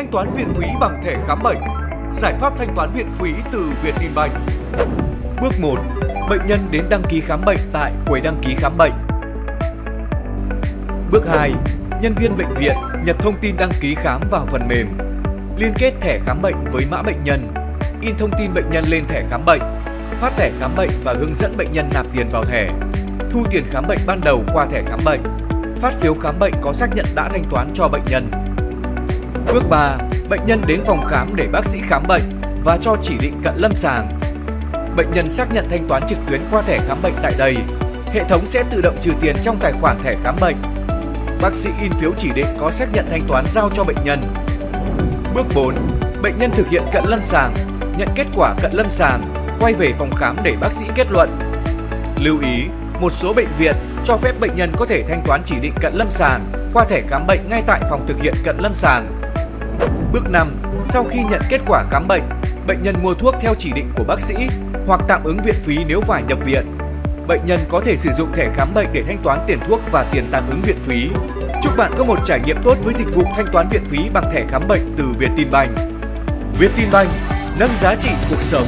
thanh toán viện phí bằng thẻ khám bệnh. Giải pháp thanh toán viện phí từ Vietinbank. Bước 1. Bệnh nhân đến đăng ký khám bệnh tại quầy đăng ký khám bệnh. Bước 2. Nhân viên bệnh viện nhập thông tin đăng ký khám vào phần mềm. Liên kết thẻ khám bệnh với mã bệnh nhân. In thông tin bệnh nhân lên thẻ khám bệnh. Phát thẻ khám bệnh và hướng dẫn bệnh nhân nạp tiền vào thẻ. Thu tiền khám bệnh ban đầu qua thẻ khám bệnh. Phát phiếu khám bệnh có xác nhận đã thanh toán cho bệnh nhân. Bước 3. Bệnh nhân đến phòng khám để bác sĩ khám bệnh và cho chỉ định cận lâm sàng. Bệnh nhân xác nhận thanh toán trực tuyến qua thẻ khám bệnh tại đây. Hệ thống sẽ tự động trừ tiền trong tài khoản thẻ khám bệnh. Bác sĩ in phiếu chỉ định có xác nhận thanh toán giao cho bệnh nhân. Bước 4. Bệnh nhân thực hiện cận lâm sàng, nhận kết quả cận lâm sàng, quay về phòng khám để bác sĩ kết luận. Lưu ý, một số bệnh viện cho phép bệnh nhân có thể thanh toán chỉ định cận lâm sàng qua thẻ khám bệnh ngay tại phòng thực hiện cận lâm sàng. Bước 5. Sau khi nhận kết quả khám bệnh, bệnh nhân mua thuốc theo chỉ định của bác sĩ hoặc tạm ứng viện phí nếu phải nhập viện. Bệnh nhân có thể sử dụng thẻ khám bệnh để thanh toán tiền thuốc và tiền tạm ứng viện phí. Chúc bạn có một trải nghiệm tốt với dịch vụ thanh toán viện phí bằng thẻ khám bệnh từ Vietinbank. Vietinbank nâng giá trị cuộc sống